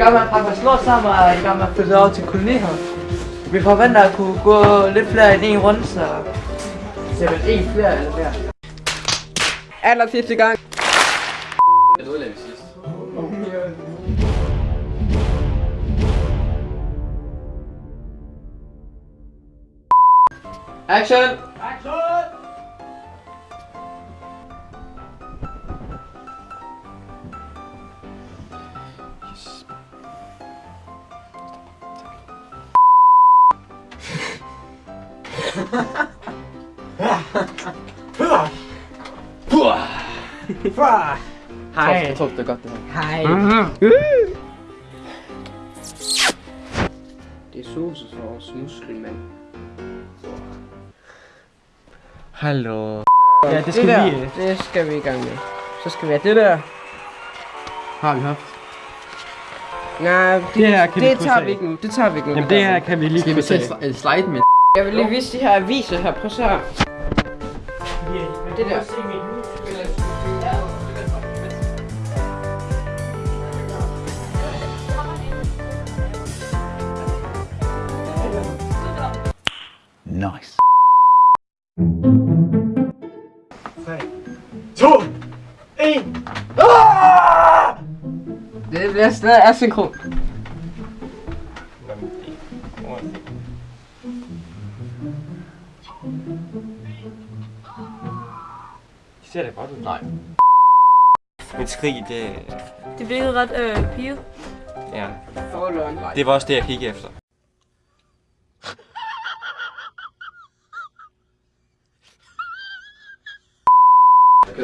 gang med at pakke lort sammen og i gang med at flytte over til kolonihaven. Vi forventer at kunne gå lidt flere end en runde, så det er vel en flere eller mere. Aller sidste gang. Jeg ved, vi sidst. Action! Hej. Jeg tror, det er godt, det her. Hej. Det er sosesauce muskelmand. Hallo. Ja, det skal det vi. Der, det skal vi i gang med. Så skal vi have det der. Har vi haft. Nej, det, Det her kan vi det krydse tager vi ikke nu. Det tager vi ikke nu. Jamen det her kan vi lige Skal vi sætte slide med? Jeg vil lige vise de her aviser her. Prøv så her. Det der. Nice. Det bliver stadig asynkron. Ser det godt ud? Nej. Mit skrig, det... Det virkede ret øh, piget. Ja. Det var også det, jeg kiggede efter.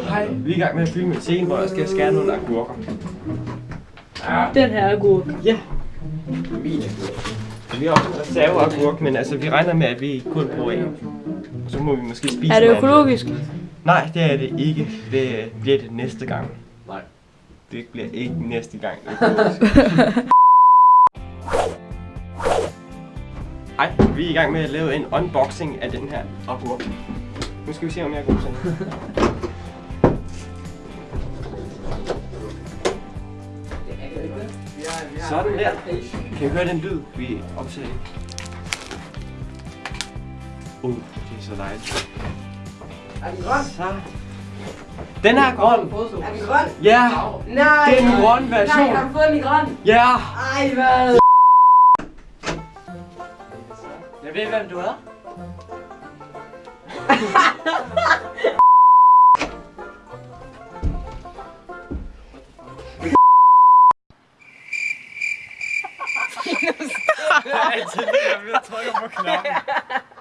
Hej, vi er i gang med at filme en scene, hvor jeg skal skære nogle agurker. Den her er god. Ja. Min Vi har også en reserveagurk, men altså, vi regner med, at vi kun bruger en. Og så må vi måske spise Er det økologisk? Nej, det er det ikke. Det bliver det næste gang. Nej. Det bliver ikke næste gang. Hej, vi er i gang med at lave en unboxing af den her agurk. Nu skal vi se, om jeg er god til det. Sådan der. Kan I høre den lyd, vi optager? Uh, det er så dejligt. Er den grøn? Så. Den er grøn. Er den grøn? Ja, Nej. det er den grønne version. Nej, har du fået den i grøn? Ja. Ej, hvad? Jeg ved, hvem du er. Jeg er altid lige ved at trykke på knappen.